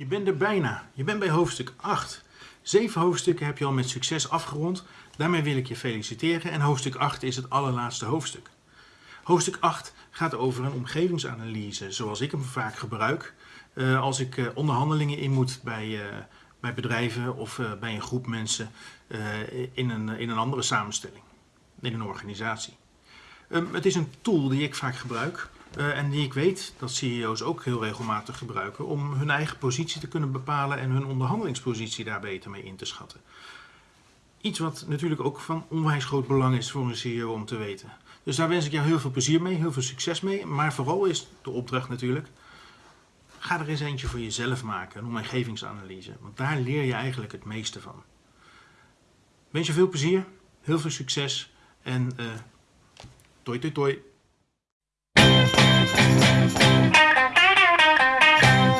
Je bent er bijna. Je bent bij hoofdstuk 8. Zeven hoofdstukken heb je al met succes afgerond. Daarmee wil ik je feliciteren en hoofdstuk 8 is het allerlaatste hoofdstuk. Hoofdstuk 8 gaat over een omgevingsanalyse zoals ik hem vaak gebruik uh, als ik uh, onderhandelingen in moet bij, uh, bij bedrijven of bij een groep mensen in, een, in een andere samenstelling, in een organisatie. Um, het is een tool die ik vaak gebruik uh, en die ik weet dat CEO's ook heel regelmatig gebruiken om hun eigen positie te kunnen bepalen en hun onderhandelingspositie daar beter mee in te schatten. Iets wat natuurlijk ook van onwijs groot belang is voor een CEO om te weten. Dus daar wens ik jou heel veel plezier mee, heel veel succes mee. Maar vooral is de opdracht natuurlijk, ga er eens eentje voor jezelf maken, een omgevingsanalyse. Want daar leer je eigenlijk het meeste van. Wens je veel plezier, heel veel succes en uh, toi toi toi.